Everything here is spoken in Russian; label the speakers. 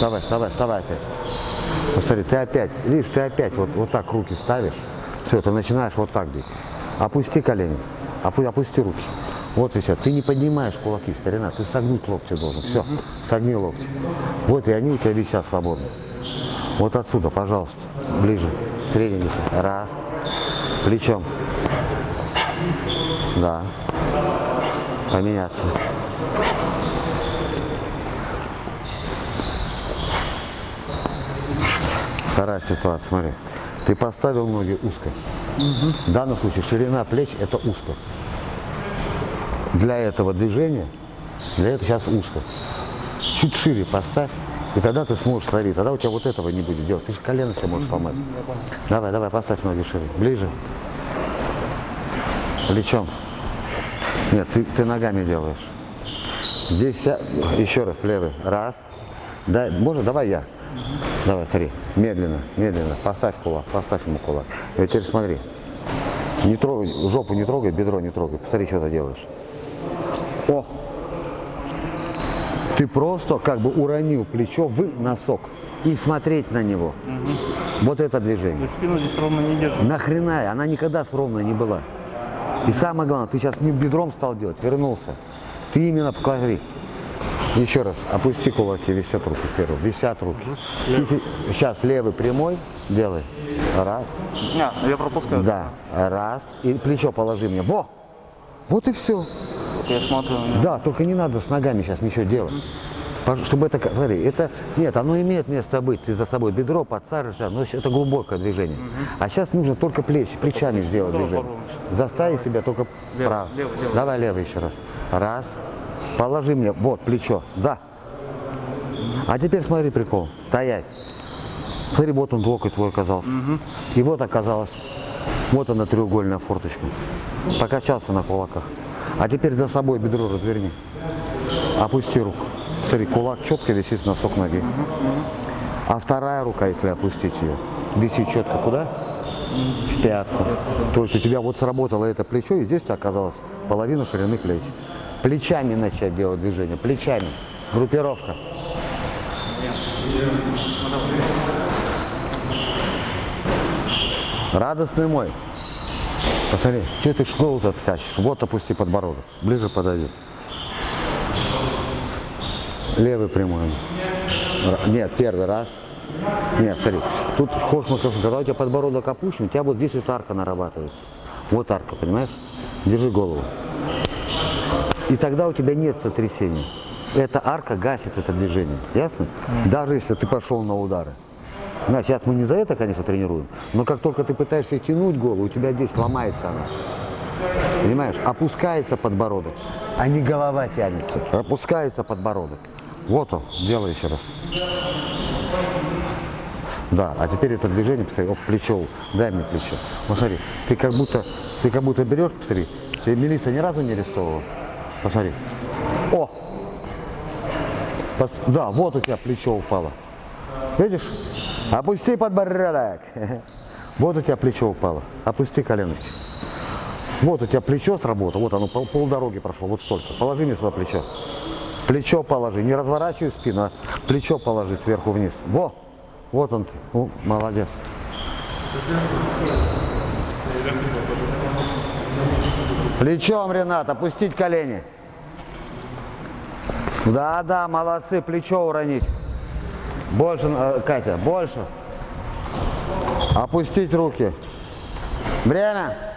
Speaker 1: Вставай, вставай, вставай опять. Посмотри, ты опять, видишь, ты опять вот, вот так руки ставишь. Все, ты начинаешь вот так бить. Опусти колени, опу- опусти руки. Вот все. Ты не поднимаешь кулаки, старина, ты согнуть локти должен. Все, согни локти. Вот и они у тебя висят свободно. Вот отсюда, пожалуйста, ближе. Средний вес. Раз. Плечом. Да. Поменяться. Вторая ситуация, смотри. Ты поставил ноги узко. В данном случае ширина плеч это узко. Для этого движения, для этого сейчас узко. Чуть шире поставь, и тогда ты сможешь творить. Тогда у тебя вот этого не будет делать. Ты же колено себе можешь сломать. Давай, давай, поставь ноги шире. Ближе. Плечом. Нет, ты, ты ногами делаешь. Здесь еще раз левый. Раз. Да, можно, давай я. Давай, смотри. Медленно, медленно. Поставь кулак, поставь ему кулак. И теперь смотри. Не трогай, жопу не трогай, бедро не трогай. Посмотри, что ты делаешь. О! Ты просто как бы уронил плечо в носок. И смотреть на него. Вот это
Speaker 2: То
Speaker 1: движение.
Speaker 2: есть спину здесь ровно не держит.
Speaker 1: Нахрена? Она никогда ровной не была. И самое главное, ты сейчас не бедром стал делать, вернулся. Ты именно покажи. Еще раз, опусти кулаки, висят руки вперед, висят руки. Се- сейчас левый прямой делай. Раз,
Speaker 2: А, я пропускаю.
Speaker 1: да, раз. И плечо положи мне. Во! Вот и все.
Speaker 2: Я смотрю него.
Speaker 1: Да, только не надо с ногами сейчас ничего делать. Чтобы это, смотри, это, нет, оно имеет место быть, ты за собой бедро подсаживаешься, но это глубокое движение. А сейчас нужно только плечи, плечами сделать
Speaker 2: Давай
Speaker 1: движение. Заставить себя только
Speaker 2: Левый,
Speaker 1: право.
Speaker 2: левый, левый.
Speaker 1: Давай левый еще раз. Раз. Положи мне, вот, плечо, да. А теперь смотри прикол, стоять. Смотри, вот он локоть твой оказался. И вот оказалось, вот она треугольная форточка. Покачался на кулаках. А теперь за собой бедро разверни. Опусти руку. Смотри, кулак четко висит с носок ноги. А вторая рука, если опустить ее, висит четко куда? В пятку. То есть у тебя вот сработало это плечо, и здесь у тебя оказалось половина ширины плеч. Плечами начать делать движение, плечами. Группировка. Радостный мой. Посмотри, что ты школу-то тащишь? Вот опусти подбородок. Ближе подойди. Левый прямой. Нет, первый раз. Нет, смотри, тут вход на кафе. Когда у тебя подбородок опущен, у тебя вот здесь вот арка нарабатывается. Вот арка, понимаешь? Держи голову. И тогда у тебя нет сотрясения. Эта арка гасит это движение. Ясно? Даже если ты пошел на удары. Да, сейчас мы не за это, конечно, тренируем, но как только ты пытаешься тянуть голову, у тебя здесь ломается она. Понимаешь? Опускается подбородок, а не голова тянется. Опускается подбородок. Вот он, делай еще раз. Да, а теперь это движение, посмотри, оп, плечо, дай мне плечо. Вот смотри, ты как будто, ты как будто берешь, посмотри, тебе милиция ни разу не арестовывала. Посмотри. О! Пос- Да, вот у тебя плечо упало. Видишь? Опусти подбородок. Вот у тебя плечо упало. Опусти коленочки. Вот у тебя плечо сработало. Вот оно пол, полдороги прошло. Вот столько. Положи мне сюда плечо. Плечо положи. Не разворачивай спину, а плечо положи сверху вниз. Во! Вот он ты. Ну, молодец. Плечом, Ренат, опустить колени. Да, да, молодцы, плечо уронить. Больше, э, Катя, больше. Опустить руки. Время.